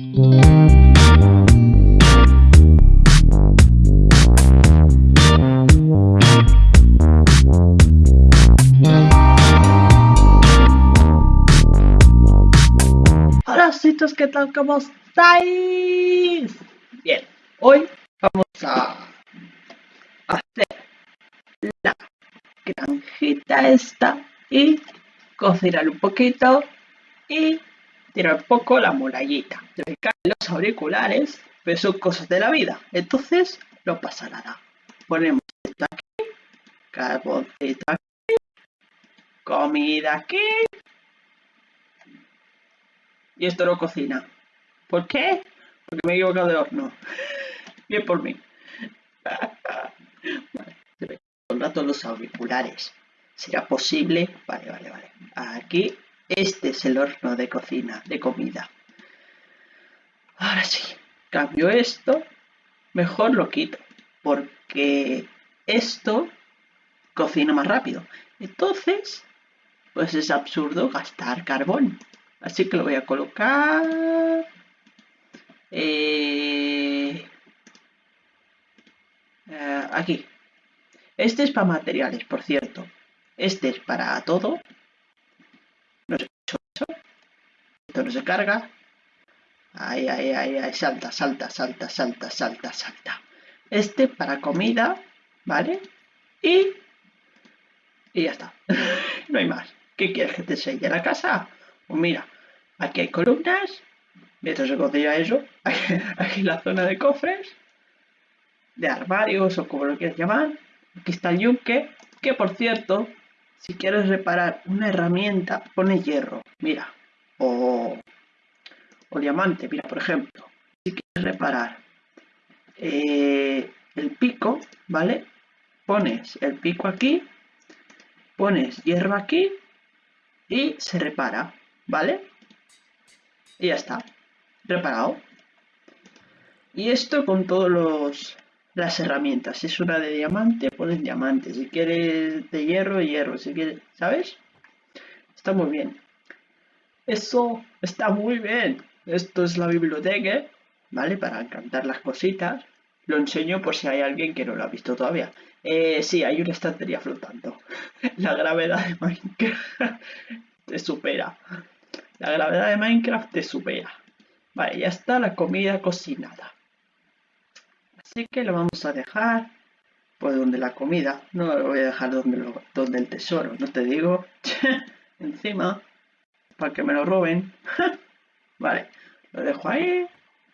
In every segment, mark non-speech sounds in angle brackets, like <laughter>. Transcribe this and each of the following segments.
Hola chicos, ¿qué tal? ¿Cómo estáis? Bien, hoy vamos a hacer la granjita esta y cocinar un poquito y tirar poco la murallita. Los auriculares, pero son cosas de la vida, entonces no pasa nada. Ponemos esto aquí, carboncito aquí, comida aquí y esto no cocina. ¿Por qué? Porque me he equivocado de horno. <laughs> Bien por mí. <laughs> vale, rato los auriculares. ¿Será posible? Vale, vale, vale. Aquí, este es el horno de cocina, de comida. Ahora sí, cambio esto. Mejor lo quito. Porque esto cocina más rápido. Entonces, pues es absurdo gastar carbón. Así que lo voy a colocar eh, eh, aquí. Este es para materiales, por cierto. Este es para todo. No se eso. No se carga. Ahí, ahí, ahí, ahí, salta, salta, salta, salta, salta, salta. Este para comida, ¿vale? Y, y ya está. <laughs> no hay más. ¿Qué quieres que te enseñe la casa? Pues mira, aquí hay columnas, mientras se cocina eso, <laughs> aquí la zona de cofres, de armarios o como lo quieras llamar. Aquí está el yunque, que por cierto, si quieres reparar una herramienta, pone hierro, mira, o, o diamante, mira, por ejemplo, si quieres reparar eh, el pico, ¿vale? Pones el pico aquí, pones hierro aquí y se repara. ¿vale? Y ya está, preparado. Y esto con todas las herramientas. Si es una de diamante, pones diamante. Si quieres de hierro, hierro. Si quieres, ¿sabes? Está muy bien. Eso está muy bien. Esto es la biblioteca, ¿vale? Para encantar las cositas. Lo enseño por si hay alguien que no lo ha visto todavía. Eh, sí, hay una estantería flotando. <laughs> La gravedad de Minecraft <laughs> te supera. La gravedad de Minecraft te supera. Vale, ya está la comida cocinada. Así que lo vamos a dejar pues donde la comida. No lo voy a dejar donde, donde el tesoro. No te digo <laughs> encima para que me lo roben. <laughs> vale, lo dejo ahí.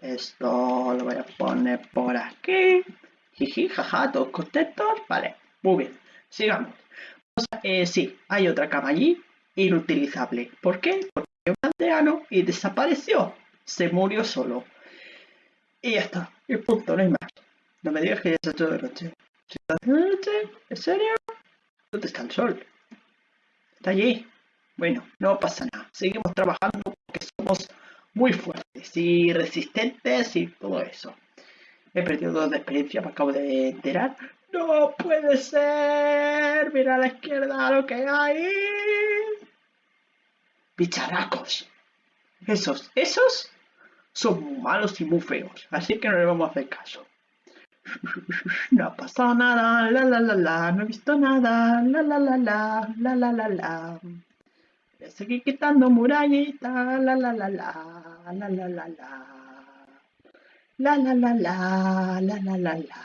Esto lo voy a poner por aquí. Jiji, jaja, todos contentos. Vale, muy bien. Sigamos. Eh, sí, hay otra cama allí inutilizable. ¿Por qué? Porque un aldeano y desapareció. Se murió solo. Y ya está. Y punto, no hay más. No me digas que ya se ha hecho de noche. ¿Se está de noche? ¿En serio? ¿Dónde está el sol? Está allí. Bueno, no pasa nada. Seguimos trabajando porque somos muy fuertes y resistentes y todo eso. He perdido dos de experiencia, me acabo de enterar. ¡No puede ser! Mira a la izquierda lo que hay bicharacos. Esos, esos son malos y muy feos, así que no le vamos a hacer caso. No ha pasado nada, la la la la, no he visto nada, la la la la, la la la la. A seguir quitando murallitas, la la la la, la la la la. La la la la, la la la la.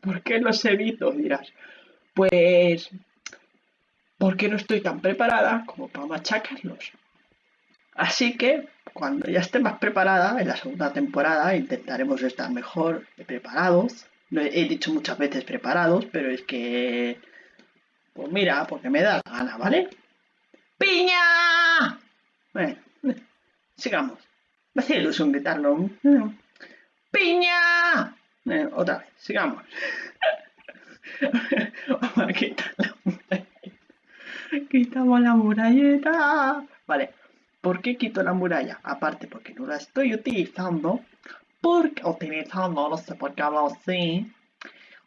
¿Por qué los evito? Dirás. Pues porque no estoy tan preparada como para machacarlos. Así que cuando ya esté más preparada en la segunda temporada intentaremos estar mejor preparados. he dicho muchas veces preparados, pero es que... Pues mira, porque me da la gana, ¿vale? ¡Piña! Bueno, sigamos. Me hace ilusión gritarlo. ¡Piña! otra vez, sigamos. Vamos a quitarlo. Quitamos la muralleta. Vale, ¿por qué quito la muralla? Aparte porque no la estoy utilizando. Porque utilizando, no sé por qué hablo así.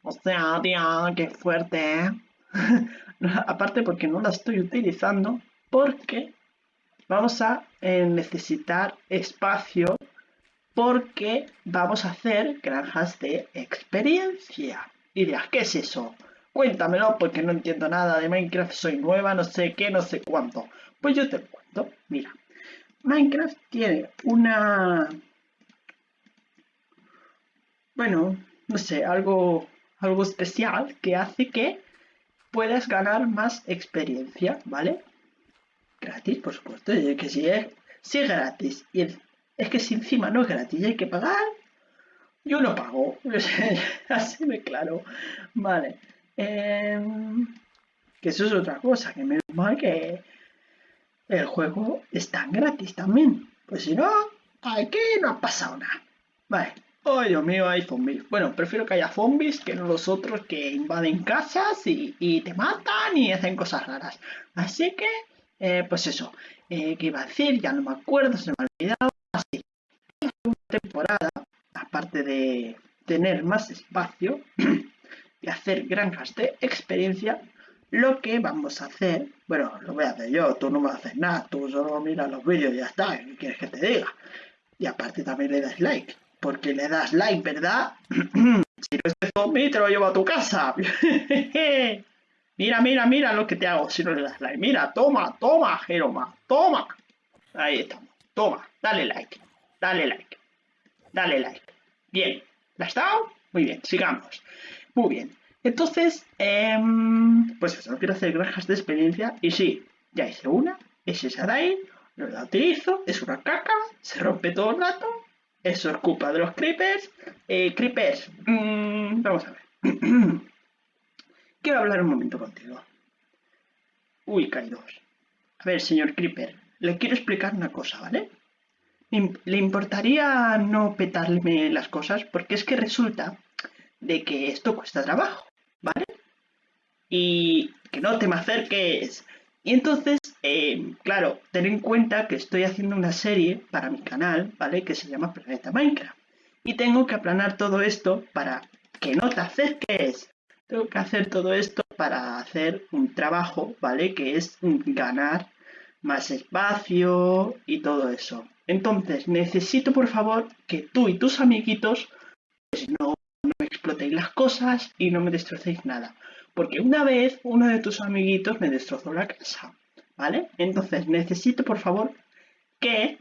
O sea, tía, qué fuerte. <laughs> Aparte porque no la estoy utilizando. Porque vamos a eh, necesitar espacio porque vamos a hacer granjas de experiencia. Y dirás, ¿qué es eso? Cuéntamelo porque no entiendo nada de Minecraft, soy nueva, no sé qué, no sé cuánto. Pues yo te cuento. Mira, Minecraft tiene una... Bueno, no sé, algo, algo especial que hace que puedas ganar más experiencia, ¿vale? Gratis, por supuesto, que si es, es gratis y es que si encima no es gratis y hay que pagar, yo no pago. <laughs> Así me claro. Vale. Em, que eso es otra cosa, que menos mal que el juego está gratis también. Pues si no, aquí no ha pasado nada. Vale. Oh, Dios mío, hay zombies. Bueno, prefiero que haya zombies que no los otros que invaden casas y, te matan y hacen cosas raras. Así que, eh, pues eso. Eh, ¿Qué iba a decir? Ya no me acuerdo, se me ha olvidado. Así. En la temporada, aparte de tener más espacio <clears throat> y hacer granjas de experiencia, lo que vamos a hacer, bueno, lo voy a hacer yo, tú no me haces nada, tú solo miras los vídeos y ya está, ¿qué quieres que te diga? Y aparte también le das like porque le das like, ¿verdad? <clears throat> si no es zombie, te lo llevo a tu casa. <laughs> <laughs> mira, mira, mira lo que te hago si no le das like. Mira, toma, toma, Jeroma, toma. Ahí estamos. Toma, dale like, dale like, dale like. Bien, ¿la has dado? Muy bien, sigamos. Muy bien. Entonces, em, pues eso, quiero hacer granjas de experiencia. Y sí, ya hice una, es esa de ahí, no la utilizo, es una caca, se rompe todo el rato, eso es culpa de los creepers. Eh, creepers, mm, vamos a ver. <clears throat> Quiero hablar un momento contigo. Uy, caídos. A ver, señor creeper, le quiero explicar una cosa, ¿vale? ¿Le importaría no petarme las cosas? Porque es que resulta de que esto cuesta trabajo, ¿vale? Y que no te me acerques. Y entonces eh, claro, ten en cuenta que estoy haciendo una serie para mi canal, ¿vale? Que se llama Planeta Minecraft. Y tengo que aplanar todo esto para que no te acerques. Tengo que hacer todo esto para hacer un trabajo, ¿vale? Que es ganar más espacio y todo eso. Entonces, necesito por favor que tú y tus amiguitos pues, no, no explotéis las cosas y no me destrocéis nada. Porque una vez uno de tus amiguitos me destrozó la casa. ¿Vale? Entonces necesito, por favor, que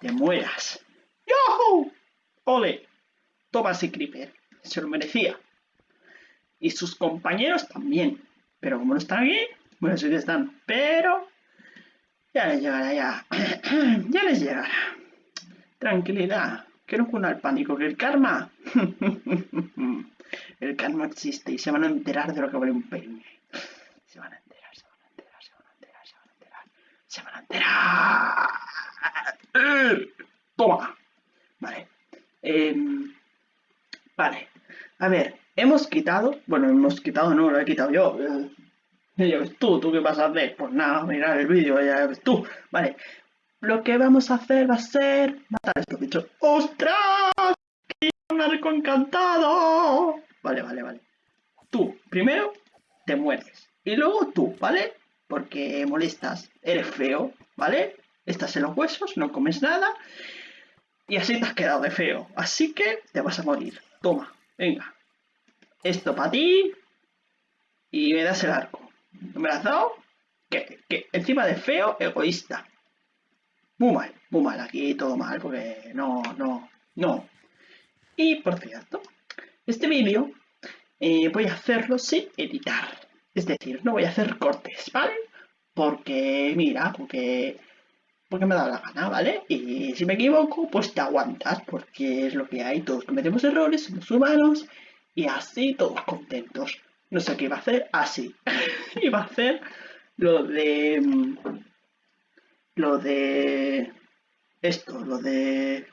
te mueras. ¡Yo! ¡Ole! Toma ese creeper. Se lo merecía. Y sus compañeros también. Pero como no están aquí, bueno, sí que están. Pero ya les llegará, ya. <clears throat> ya les llegará. Tranquilidad. Que no cuna el pánico, que el karma. <laughs> el karma existe y se van a enterar de lo que vale un peine. Se van a enterar se van a enterar. Toma. Vale. Em, vale. A ver, hemos quitado. Bueno, hemos quitado, no, lo he quitado yo. Ya ves tú, ¿tú qué vas a hacer? Pues nada, mirar el vídeo, ya ves tú. Vale. Lo que vamos a hacer va a ser matar a estos bichos. ¡Ostras! ¡Qué un arco encantado! Vale, vale, vale. Tú, primero, te mueres. Y luego tú, ¿vale? porque molestas, eres feo, ¿vale? Estás en los huesos, no comes nada y así te has quedado de feo. Así que te vas a morir. Toma, venga. Esto para ti y me das el arco. ¿No me lo has dado? Que, que encima de feo, egoísta. Muy mal, muy mal. Aquí todo mal porque no, no, no. Y por cierto, este vídeo eh, voy a hacerlo sin editar. Es decir, no voy a hacer cortes, ¿vale? Porque, mira, porque, porque me da la gana, ¿vale? Y si me equivoco, pues te aguantas, porque es lo que hay. Todos cometemos errores, somos humanos, y así todos contentos. No sé qué iba a hacer, así. <laughs> iba a hacer lo de... Lo de... Esto, lo de...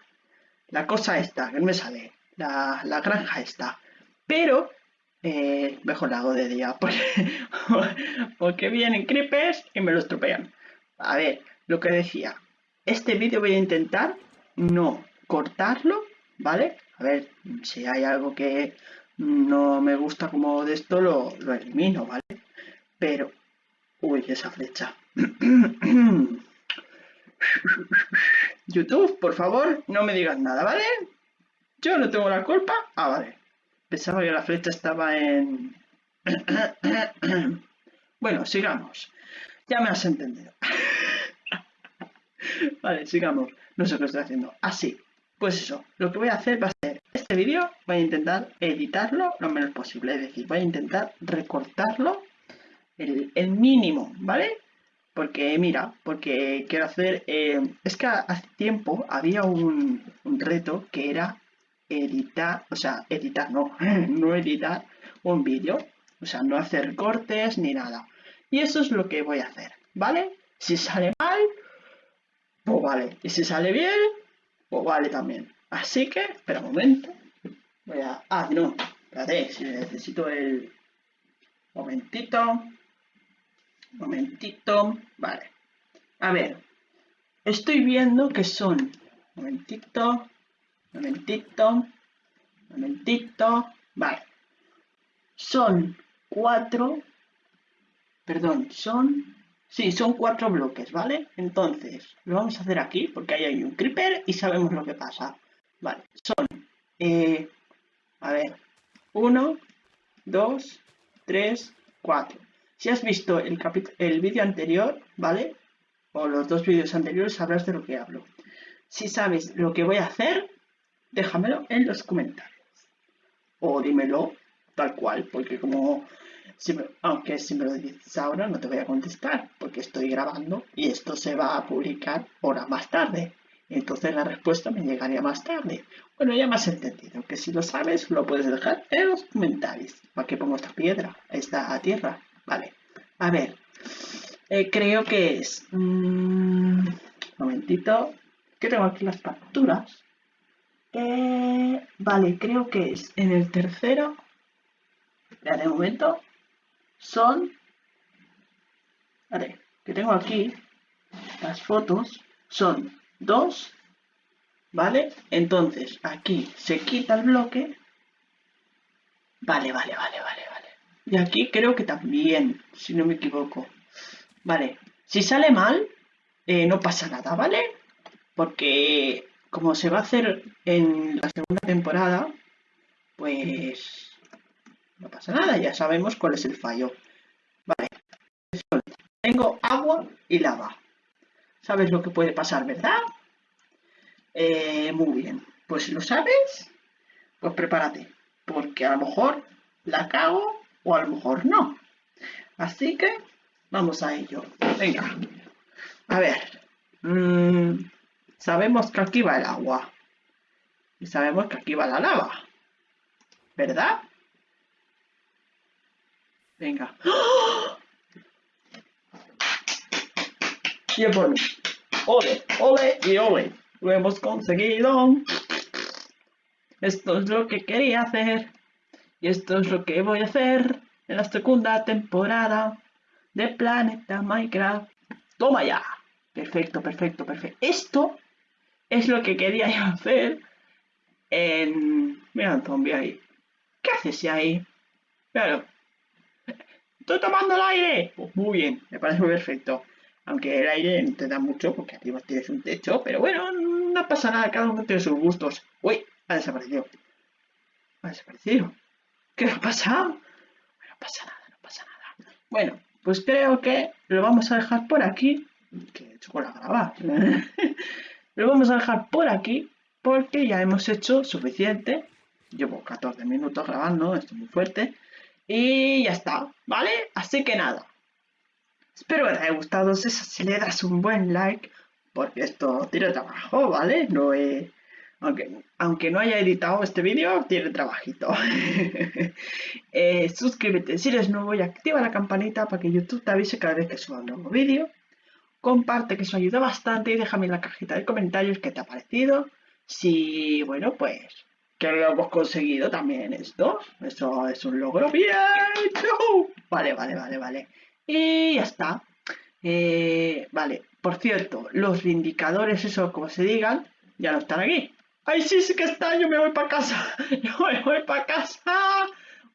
La cosa esta, que no me sale. La, la granja esta. Pero eh, mejor la hago de día <laughs> porque, porque vienen creepers y me lo estropean. A ver, lo que decía, este vídeo voy a intentar no cortarlo, ¿vale? A ver, si hay algo que no me gusta como de esto, lo, lo elimino, ¿vale? Pero Uy, esa flecha. <clears throat> YouTube, por favor, no me digas nada, ¿vale? Yo no tengo la culpa. Ah, vale. Pensaba que la flecha estaba en... <clears throat> bueno, sigamos. Ya me has entendido. <laughs> vale, sigamos. No sé qué estoy haciendo. Así. Pues eso. Lo que voy a hacer va a ser este vídeo. Voy a intentar editarlo lo menos posible. Es decir, voy a intentar recortarlo el, mínimo, ¿vale? Porque, mira, porque quiero hacer... Eh, es que hace tiempo había un, un reto que era editar, o sea, editar, no, <laughs> no editar un vídeo, o sea, no hacer cortes ni nada. Y eso es lo que voy a hacer, ¿vale? Si sale mal, pues vale. Y si sale bien, pues vale también. Así que, espera un momento. Voy a... Ah, no, espérate, si necesito el... Momentito. Momentito. Vale. A ver. Estoy viendo que son... Momentito momentito, momentito, vale. Son cuatro, perdón, son, sí, son cuatro bloques, ¿vale? Entonces, lo vamos a hacer aquí porque ahí hay un creeper y sabemos lo que pasa. Vale, son, eh, a ver, uno, dos, tres, cuatro. Si has visto el, el vídeo anterior, ¿vale? O los dos vídeos anteriores sabrás de lo que hablo. Si sabes lo que voy a hacer, déjamelo en los comentarios. O dímelo tal cual, porque como, aunque si me lo dices ahora no te voy a contestar, porque estoy grabando y esto se va a publicar hora más tarde. Entonces la respuesta me llegaría más tarde. Bueno, ya me has entendido, que si lo sabes lo puedes dejar en los comentarios. ¿Para qué pongo esta piedra? Esta tierra. Vale. A ver. Eh, creo que es... Un mm, momentito. Que tengo aquí las facturas. Eh, vale, creo que es en el tercero. Ya de momento son. Vale, que tengo aquí las fotos. Son dos. ¿Vale? Entonces aquí se quita el bloque. Vale, vale, vale, vale, vale. Y aquí creo que también, si no me equivoco. Vale, si sale mal, eh, no pasa nada, ¿vale? Porque como se va a hacer en la segunda temporada, pues no pasa nada, ya sabemos cuál es el fallo. Vale, tengo agua y lava. ¿Sabes lo que puede pasar, verdad? Eh, muy bien, pues lo sabes, pues prepárate, porque a lo mejor la cago o a lo mejor no. Así que vamos a ello. Venga, a ver. Mmm, Sabemos que aquí va el agua. Y sabemos que aquí va la lava. ¿Verdad? Venga. ¡Oh! Y por mí. Ole, ole y ole. Lo hemos conseguido. Esto es lo que quería hacer. Y esto es lo que voy a hacer en la segunda temporada de Planeta Minecraft. ¡Toma ya! Perfecto, perfecto, perfecto. Esto es lo que quería hacer en... Mira zombie ahí. ¿Qué haces ahí? Claro. ¡Estoy tomando el aire! Pues muy bien, me parece perfecto. Aunque el aire no te da mucho porque arriba tienes un techo, pero bueno, no pasa nada, cada uno tiene sus gustos. ¡Uy! Ha desaparecido. Ha desaparecido. ¿Qué ha pasado? No pasa nada, no pasa nada. Bueno, pues creo que lo vamos a dejar por aquí. Que he hecho con la grava. <laughs> Lo vamos a dejar por aquí porque ya hemos hecho suficiente. Llevo 14 minutos grabando, esto es muy fuerte. Y ya está, ¿vale? Así que nada. Espero que te haya gustado. Si le das un buen like, porque esto tiene trabajo, ¿vale? No aunque, aunque no haya editado este vídeo, tiene trabajito. <laughs> Eh, suscríbete si eres nuevo y activa la campanita para que YouTube te avise cada vez que suba un nuevo vídeo comparte que eso ayuda bastante y déjame en la cajita de comentarios qué te ha parecido. Si, bueno, pues que lo hemos conseguido también esto. Eso es un logro bien. Vale, vale, vale, vale. Y ya está. Eh, vale, por cierto, los indicadores, eso como se digan, ya no están aquí. ¡Ay, sí, sí que está! Yo me voy para casa. <laughs> Yo me voy para casa.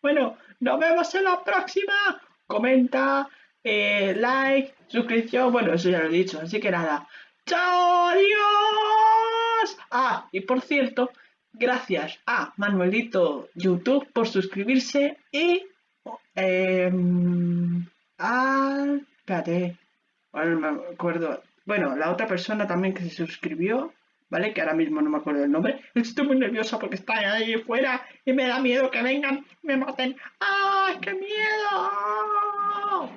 Bueno, nos vemos en la próxima. Comenta, eh, like, suscripción, bueno, eso ya lo he dicho, así que nada. ¡Chao! ¡Adiós! Ah, y por cierto, gracias a Manuelito YouTube por suscribirse y... Eh, ah, espérate, ahora no me acuerdo. Bueno, la otra persona también que se suscribió, ¿vale? Que ahora mismo no me acuerdo el nombre. <laughs> Estoy muy nerviosa porque está ahí fuera y me da miedo que vengan me maten. ¡Ah, qué miedo!